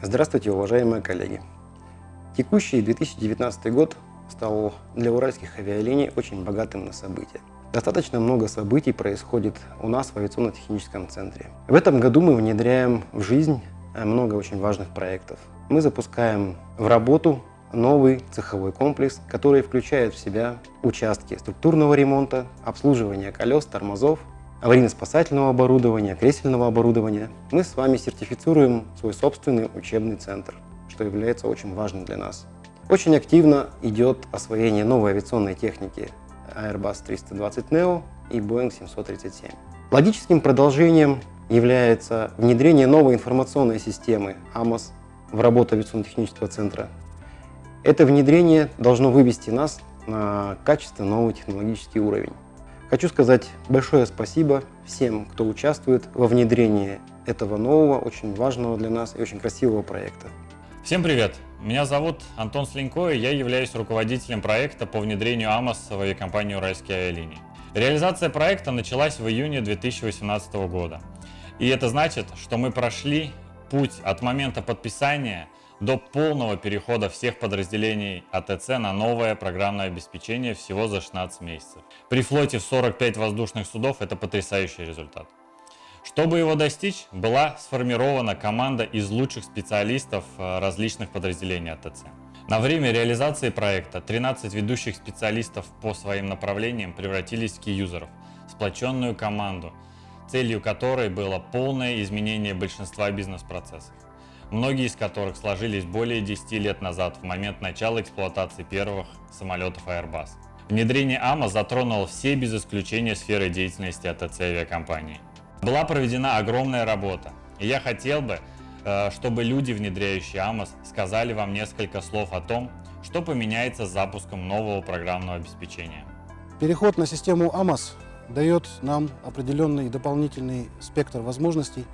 Здравствуйте, уважаемые коллеги! Текущий 2019 год стал для уральских авиалиний очень богатым на события. Достаточно много событий происходит у нас в авиационно-техническом центре. В этом году мы внедряем в жизнь много очень важных проектов. Мы запускаем в работу новый цеховой комплекс, который включает в себя участки структурного ремонта, обслуживания колес, тормозов, аварийно-спасательного оборудования, кресельного оборудования, мы с вами сертифицируем свой собственный учебный центр, что является очень важным для нас. Очень активно идет освоение новой авиационной техники Airbus 320 Neo и Boeing 737. Логическим продолжением является внедрение новой информационной системы AMOS в работу авиационно-технического центра. Это внедрение должно вывести нас на качественно новый технологический уровень. Хочу сказать большое спасибо всем, кто участвует во внедрении этого нового, очень важного для нас и очень красивого проекта. Всем привет! Меня зовут Антон Слинько, и я являюсь руководителем проекта по внедрению АМОС в авиакомпанию «Уральские авиалинии». Реализация проекта началась в июне 2018 года. И это значит, что мы прошли путь от момента подписания до полного перехода всех подразделений АТЦ на новое программное обеспечение всего за 16 месяцев. При флоте в 45 воздушных судов это потрясающий результат. Чтобы его достичь, была сформирована команда из лучших специалистов э, различных подразделений АТЦ. На время реализации проекта 13 ведущих специалистов по своим направлениям превратились в кey-юзеров, сплоченную команду, целью которой было полное изменение большинства бизнес-процессов многие из которых сложились более 10 лет назад, в момент начала эксплуатации первых самолетов Airbus. Внедрение АМА затронуло все без исключения сферы деятельности АТЦ авиакомпании. Была проведена огромная работа, и я хотел бы, э, чтобы люди, внедряющие АМАС, сказали вам несколько слов о том, что поменяется с запуском нового программного обеспечения. Переход на систему АМАС дает нам определенный дополнительный спектр возможностей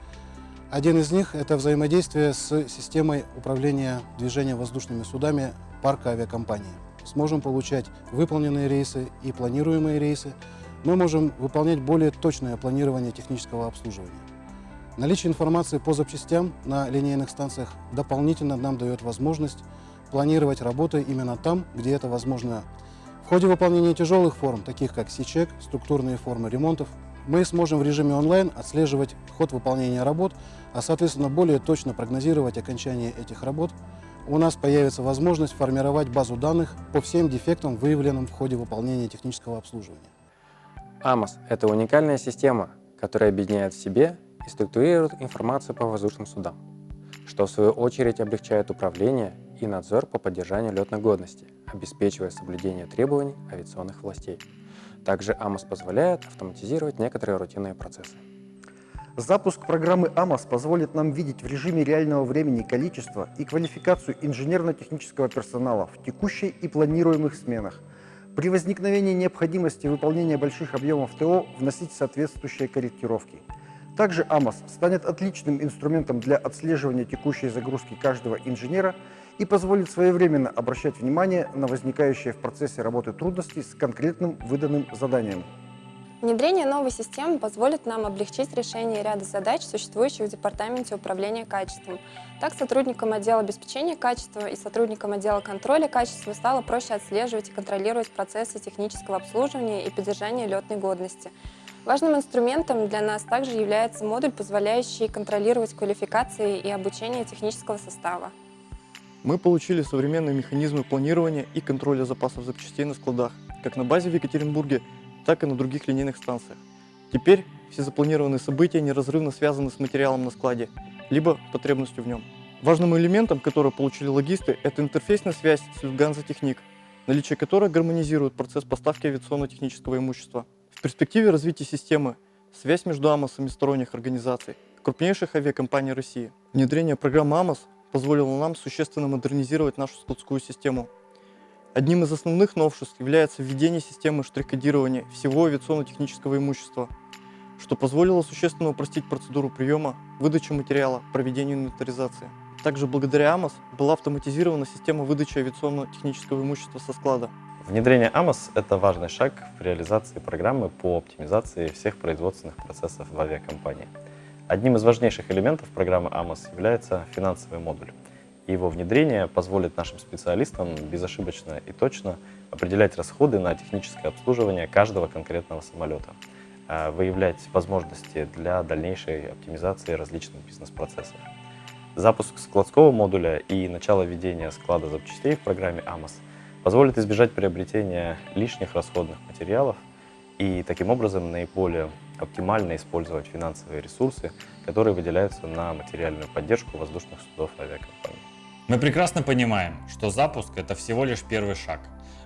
один из них – это взаимодействие с системой управления движением воздушными судами парка авиакомпании. Сможем получать выполненные рейсы и планируемые рейсы. Мы можем выполнять более точное планирование технического обслуживания. Наличие информации по запчастям на линейных станциях дополнительно нам дает возможность планировать работы именно там, где это возможно. В ходе выполнения тяжелых форм, таких как Си-чек, структурные формы ремонтов, мы сможем в режиме онлайн отслеживать ход выполнения работ, а соответственно более точно прогнозировать окончание этих работ. У нас появится возможность формировать базу данных по всем дефектам, выявленным в ходе выполнения технического обслуживания. АМОС – это уникальная система, которая объединяет в себе и структурирует информацию по воздушным судам, что в свою очередь облегчает управление и надзор по поддержанию летной годности, обеспечивая соблюдение требований авиационных властей. Также АМОС позволяет автоматизировать некоторые рутинные процессы. Запуск программы АМОС позволит нам видеть в режиме реального времени количество и квалификацию инженерно-технического персонала в текущей и планируемых сменах. При возникновении необходимости выполнения больших объемов ТО вносить соответствующие корректировки. Также АМОС станет отличным инструментом для отслеживания текущей загрузки каждого инженера и позволит своевременно обращать внимание на возникающие в процессе работы трудности с конкретным выданным заданием. Внедрение новой системы позволит нам облегчить решение ряда задач, существующих в Департаменте управления качеством. Так, сотрудникам отдела обеспечения качества и сотрудникам отдела контроля качества стало проще отслеживать и контролировать процессы технического обслуживания и поддержания летной годности. Важным инструментом для нас также является модуль, позволяющий контролировать квалификации и обучение технического состава. Мы получили современные механизмы планирования и контроля запасов запчастей на складах, как на базе в Екатеринбурге, так и на других линейных станциях. Теперь все запланированные события неразрывно связаны с материалом на складе, либо потребностью в нем. Важным элементом, который получили логисты, это интерфейсная связь с Lufthansa Technik, наличие которой гармонизирует процесс поставки авиационно-технического имущества. В перспективе развития системы связь между АМОСами сторонних организаций, крупнейших авиакомпаний России. Внедрение программы АМОС позволило нам существенно модернизировать нашу складскую систему. Одним из основных новшеств является введение системы штрих-кодирования всего авиационно-технического имущества, что позволило существенно упростить процедуру приема, выдачи материала, проведения инвентаризации. Также благодаря АМОС была автоматизирована система выдачи авиационно-технического имущества со склада. Внедрение АМОС – это важный шаг в реализации программы по оптимизации всех производственных процессов в авиакомпании. Одним из важнейших элементов программы АМОС является финансовый модуль. Его внедрение позволит нашим специалистам безошибочно и точно определять расходы на техническое обслуживание каждого конкретного самолета, а, выявлять возможности для дальнейшей оптимизации различных бизнес-процессов. Запуск складского модуля и начало ведения склада запчастей в программе АМОС позволит избежать приобретения лишних расходных материалов и таким образом наиболее оптимально использовать финансовые ресурсы, которые выделяются на материальную поддержку воздушных судов авиакомпаний. Мы прекрасно понимаем, что запуск – это всего лишь первый шаг.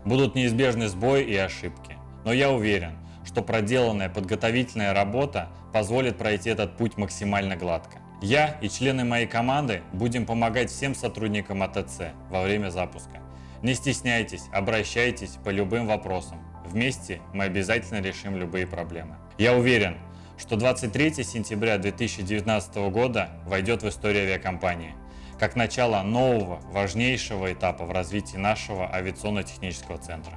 Будут неизбежны сбои и ошибки. Но я уверен, что проделанная подготовительная работа позволит пройти этот путь максимально гладко. Я и члены моей команды будем помогать всем сотрудникам АТЦ во время запуска. Не стесняйтесь, обращайтесь по любым вопросам. Вместе мы обязательно решим любые проблемы. Я уверен, что 23 сентября 2019 года войдет в историю авиакомпании как начало нового, важнейшего этапа в развитии нашего авиационно-технического центра.